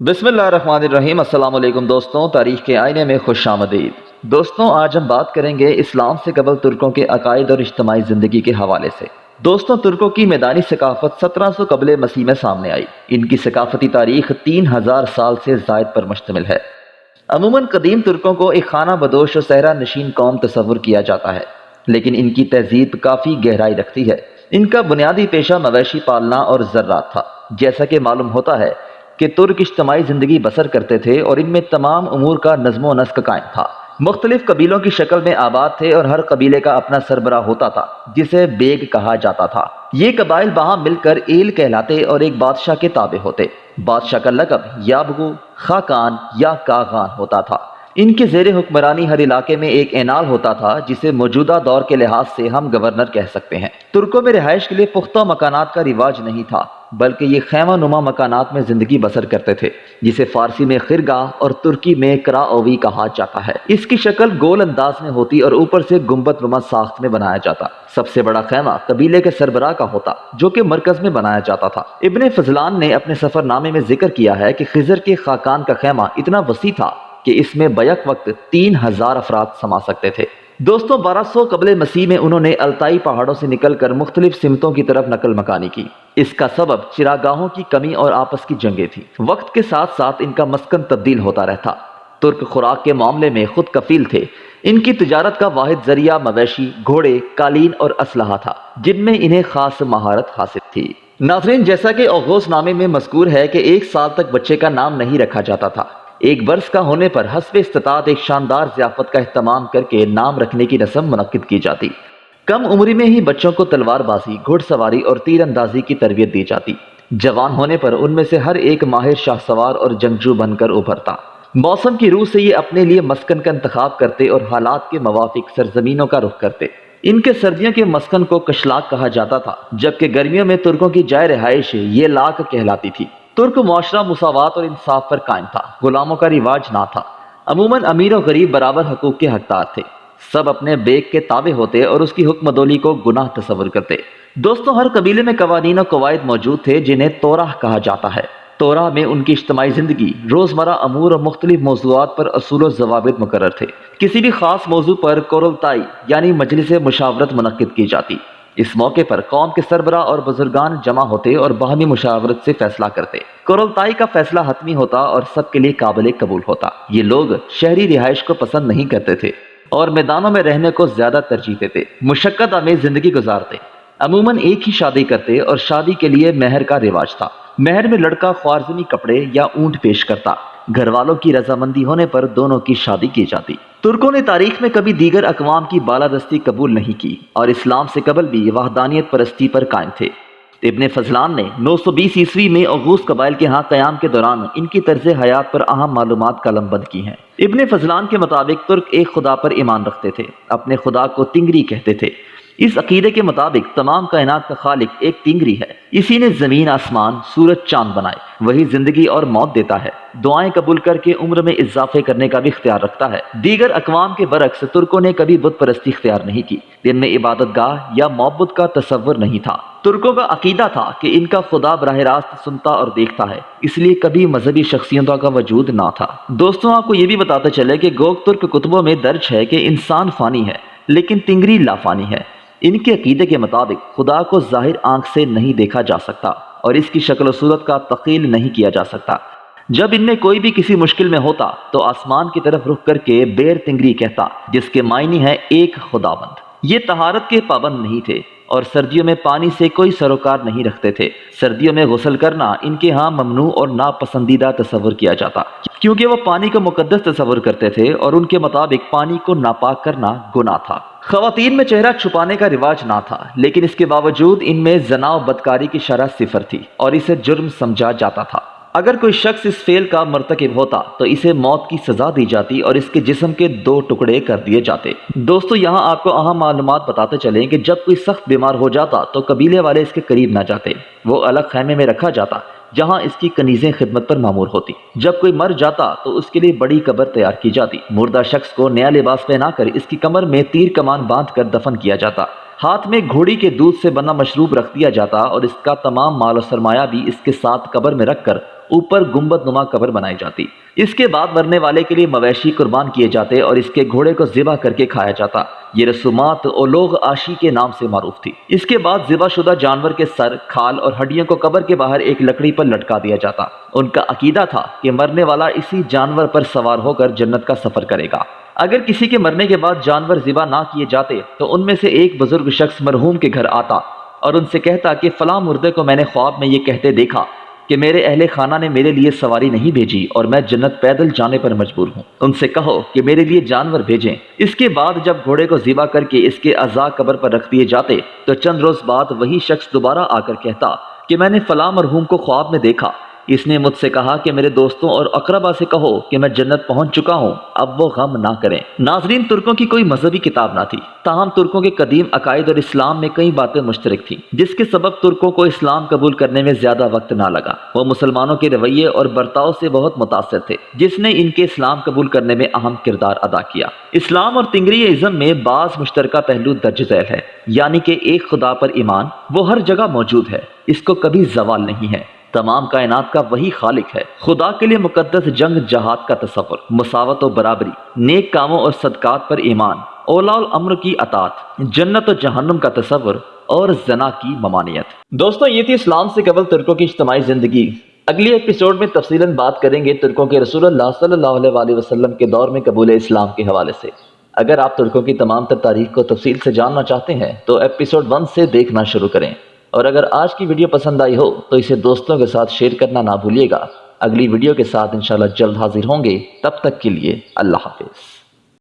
بسم اللہ الرحمن الرحیم۔ السلام علیکم دوستوں، تاریخ کے آئینے میں خوش آمدید۔ دوستوں، آج ہم بات کریں گے اسلام سے قبل ترکوں کے عقائد اور اجتماعی زندگی کے حوالے سے۔ دوستوں، ترکوں کی میدانی ثقافت سترہ سو قبل مسیح میں سامنے آئی۔ ان کی ثقافتی تاریخ تین ہزار سال سے زائد پر مشتمل ہے۔ عموماً قدیم ترکوں کو ایک خانہ بدوش و صحرا نشین قوم تصور کیا جاتا ہے، لیکن ان کی تہذیب کافی گہرائی رکھتی ہے۔ ان کا بنیادی پیشہ مویشی پالنا اور ذرات تھا، جیسا کہ معلوم ہوتا ہے کہ ترک اجتماعی زندگی بسر کرتے تھے اور ان میں تمام امور کا نظم و نسق قائم تھا۔ مختلف قبیلوں کی شکل میں آباد تھے اور ہر قبیلے کا اپنا سربراہ ہوتا تھا، جسے بیگ کہا جاتا تھا۔ یہ قبائل وہاں مل کر ایل کہلاتے اور ایک بادشاہ کے تابع ہوتے۔ بادشاہ کا لقب یا بگو خاکان یا کاغان ہوتا تھا۔ ان کے زیر حکمرانی ہر علاقے میں ایک اینال ہوتا تھا، جسے موجودہ دور کے لحاظ سے ہم گورنر کہہ سکتے ہیں۔ ترکوں میں رہائش کے لیے پختہ مکانات کا رواج نہیں تھا۔ بلکہ یہ خیمہ نما مکانات میں زندگی بسر کرتے تھے، جسے فارسی میں خرگاہ اور ترکی میں کرا اوی کہا جاتا ہے۔ اس کی شکل گول انداز میں ہوتی اور اوپر سے گمبت نما ساخت میں بنایا جاتا۔ سب سے بڑا خیمہ قبیلے کے سربراہ کا ہوتا، جو کہ مرکز میں بنایا جاتا تھا۔ ابن فضلان نے اپنے سفر نامے میں ذکر کیا ہے کہ خزر کے خاکان کا خیمہ اتنا وسیع تھا کہ اس میں بیک وقت تین ہزار افراد سما سکتے تھے۔ دوستوں بارہ سو قبل مسیح میں انہوں نے التائی پہاڑوں سے نکل کر مختلف سمتوں کی طرف نقل مکانی کی۔ اس کا سبب چراگاہوں کی کمی اور آپس کی جنگیں تھی وقت کے ساتھ ساتھ ان کا مسکن تبدیل ہوتا رہتا۔ ترک خوراک کے معاملے میں خود کفیل تھے۔ ان کی تجارت کا واحد ذریعہ مویشی، گھوڑے، قالین اور اسلحہ تھا، جن میں انہیں خاص مہارت حاصل تھی۔ ناظرین، جیسا کہ اوغوس نامے میں مذکور ہے کہ ایک سال تک بچے کا نام نہیں رکھا جاتا تھا۔ ایک برس کا ہونے پر حسب استطاعت ایک شاندار ضیافت کا اہتمام کر کے نام رکھنے کی رسم منعقد کی جاتی۔ کم عمری میں ہی بچوں کو تلوار بازی گھڑ سواری اور تیر اندازی کی تربیت دی جاتی۔ جوان ہونے پر ان میں سے ہر ایک ماہر شاہ سوار اور جنگجو بن کر ابھرتا۔ موسم کی روح سے یہ اپنے لیے مسکن کا انتخاب کرتے اور حالات کے موافق سرزمینوں کا رخ کرتے۔ ان کے سردیوں کے مسکن کو کشلاک کہا جاتا تھا، جبکہ گرمیوں میں ترکوں کی جائے رہائش یہ لاک کہلاتی تھی۔ ترک معاشرہ مساوات اور انصاف پر قائم تھا۔ غلاموں کا رواج نہ تھا۔ عموماً امیر و غریب برابر حقوق کے حقدار تھے۔ سب اپنے بیگ کے تابع ہوتے اور اس کی حکم دولی کو گناہ تصور کرتے۔ دوستوں، ہر قبیلے میں قوانین و قواعد موجود تھے جنہیں توراہ کہا جاتا ہے۔ توراہ میں ان کی اجتماعی زندگی، روزمرہ امور اور مختلف موضوعات پر اصول و ضوابط مقرر تھے۔ کسی بھی خاص موضوع پر کورلتائی یعنی مجلس مشاورت منعقد کی جاتی۔ اس موقع پر قوم کے سربراہ اور بزرگان جمع ہوتے اور باہمی مشاورت سے فیصلہ کرتے۔ کرولتائی کا فیصلہ حتمی ہوتا اور سب کے لیے قابل قبول ہوتا۔ یہ لوگ شہری رہائش کو پسند نہیں کرتے تھے اور میدانوں میں رہنے کو زیادہ ترجیح دیتے۔ مشقت آمیز زندگی گزارتے۔ عموماً ایک ہی شادی کرتے اور شادی کے لیے مہر کا رواج تھا۔ مہر میں لڑکا خوارزمی کپڑے یا اونٹ پیش کرتا۔ گھر والوں کی رضامندی ہونے پر دونوں کی شادی کی جاتی۔ ترکوں نے تاریخ میں کبھی دیگر اقوام کی بالادستی قبول نہیں کی اور اسلام سے قبل بھی وحدانیت پرستی پر قائم تھے۔ ابن فضلان نے نو سو بیس عیسوی میں اغوث قبائل کے ہاں قیام کے دوران ان کی طرز حیات پر اہم معلومات قلم بند کی ہیں۔ ابن فضلان کے مطابق ترک ایک خدا پر ایمان رکھتے تھے، اپنے خدا کو تنگری کہتے تھے۔ اس عقیدے کے مطابق تمام کائنات کا خالق ایک تنگری ہے۔ اسی نے زمین، آسمان، سورج، چاند بنائے۔ وہی زندگی اور موت دیتا ہے۔ دعائیں قبول کر کے عمر میں اضافے کرنے کا بھی اختیار رکھتا ہے۔ دیگر اقوام کے برعکس ترکوں نے کبھی بت پرستی اختیار نہیں کی۔ جن میں عبادت گاہ یا محبت کا تصور نہیں تھا۔ ترکوں کا عقیدہ تھا کہ ان کا خدا براہ راست سنتا اور دیکھتا ہے۔ اس لیے کبھی مذہبی شخصیتوں کا وجود نہ تھا۔ دوستوں، آپ کو یہ بھی بتاتے چلے کہ گوگ ترک کتبوں میں درج ہے کہ انسان فانی ہے، لیکن تنگری لافانی ہے۔ ان کے عقیدے کے مطابق خدا کو ظاہر آنکھ سے نہیں دیکھا جا سکتا اور اس کی شکل و صورت کا تقیل نہیں کیا جا سکتا۔ جب ان میں کوئی بھی کسی مشکل میں ہوتا تو آسمان کی طرف رخ کر کے بیر تنگری کہتا جس کے معنی ہے ایک خدا بند یہ تہارت کے پابند نہیں تھے اور سردیوں میں پانی سے کوئی سروکار نہیں رکھتے تھے۔ سردیوں میں غسل کرنا ان کے ہاں ممنوع اور ناپسندیدہ تصور کیا جاتا۔ کیونکہ وہ پانی کو مقدس تصور کرتے تھے اور ان کے مطابق پانی کو ناپاک کرنا گناہ تھا۔ خواتین میں چہرہ چھپانے کا رواج نہ تھا، لیکن اس کے باوجود ان میں زنا و بدکاری کی شرح صفر تھی اور اسے جرم سمجھا جاتا تھا۔ اگر کوئی شخص اس فیل کا مرتکب ہوتا، تو اسے موت کی سزا دی جاتی اور اس کے جسم کے دو ٹکڑے کر دیے جاتے۔ دوستو، یہاں آپ کو اہم معلومات بتاتے چلیں کہ جب کوئی سخت بیمار ہو جاتا، تو قبیلے والے اس کے قریب نہ جاتے۔ وہ الگ خیمے میں رکھا جاتا۔ جہاں اس کی کنیزیں خدمت پر معمور ہوتی۔ جب کوئی مر جاتا تو اس کے لیے بڑی قبر تیار کی جاتی۔ مردہ شخص کو نیا لباس پہنا کر اس کی کمر میں تیر کمان باندھ کر دفن کیا جاتا۔ ہاتھ میں گھوڑی کے دودھ سے بنا مشروب رکھ دیا جاتا اور اس کا تمام مال و سرمایہ بھی اس کے ساتھ قبر میں رکھ کر اوپر گنبد نما قبر بنائی جاتی۔ اس کے بعد مرنے والے کے لیے مویشی قربان کیے جاتے اور اس کے گھوڑے کو ذبح کر کے کھایا جاتا۔ یہ رسومات لوگ آشی کے نام سے معروف تھی۔ اس کے بعد ذبح شدہ جانور کے سر، کھال اور ہڈیوں کو قبر کے باہر ایک لکڑی پر لٹکا دیا جاتا۔ ان کا عقیدہ تھا کہ مرنے والا اسی جانور پر سوار ہو کر جنت کا سفر کرے گا۔ اگر کسی کے مرنے کے بعد جانور ذبح نہ کیے جاتے تو ان میں سے ایک بزرگ شخص مرحوم کے گھر آتا اور ان سے کہتا کہ فلاں مردے کو میں نے خواب میں یہ کہتے دیکھا کہ میرے اہل خانہ نے میرے لیے سواری نہیں بھیجی اور میں جنت پیدل جانے پر مجبور ہوں۔ ان سے کہو کہ میرے لیے جانور بھیجیں۔ اس کے بعد جب گھوڑے کو ذبح کر کے اس کے اعضاء قبر پر رکھ دیے جاتے تو چند روز بعد وہی شخص دوبارہ آ کر کہتا کہ میں نے فلاں مرحوم کو خواب میں دیکھا۔ اس نے مجھ سے کہا کہ میرے دوستوں اور اقربا سے کہو کہ میں جنت پہنچ چکا ہوں، اب وہ غم نہ کریں۔ ناظرین، ترکوں کی کوئی مذہبی کتاب نہ تھی۔ تاہم، ترکوں کے قدیم عقائد اور اسلام میں کئی باتیں مشترک تھیں، جس کے سبب ترکوں کو اسلام قبول کرنے میں زیادہ وقت نہ لگا۔ وہ مسلمانوں کے رویے اور برتاؤ سے بہت متاثر تھے، جس نے ان کے اسلام قبول کرنے میں اہم کردار ادا کیا۔ اسلام اور تنگری ازم میں بعض مشترکہ پہلو درج ذیل ہے یعنی کہ ایک خدا پر ایمان وہ ہر جگہ موجود ہے، اس کو کبھی زوال نہیں ہے۔ تمام کائنات کا وہی خالق ہے۔ خدا کے لیے مقدس جنگ جہاد کا تصور مساوت و برابری، نیک کاموں اور صدقات پر ایمان اولا الامر کی اطاعت، جنت و جہنم کا تصور اور زنا کی ممانیت دوستو، یہ تھی اسلام سے قبل ترکوں کی اجتماعی زندگی۔ اگلی ایپیسوڈ میں تفصیلاً بات کریں گے ترکوں کے رسول اللہ صلی اللہ علیہ وآلہ وسلم کے دور میں قبول اسلام کے حوالے سے۔ اگر آپ ترکوں کی تمام تر تاریخ کو تفصیل سے جاننا چاہتے ہیں، تو ایپیسوڈ ون سے دیکھنا شروع کریں۔ اور اگر آج کی ویڈیو پسند آئی ہو تو اسے دوستوں کے ساتھ شیئر کرنا نہ بھولیے گا۔ اگلی ویڈیو کے ساتھ انشاءاللہ جلد حاضر ہوں گے۔ تب تک کے لیے اللہ حافظ۔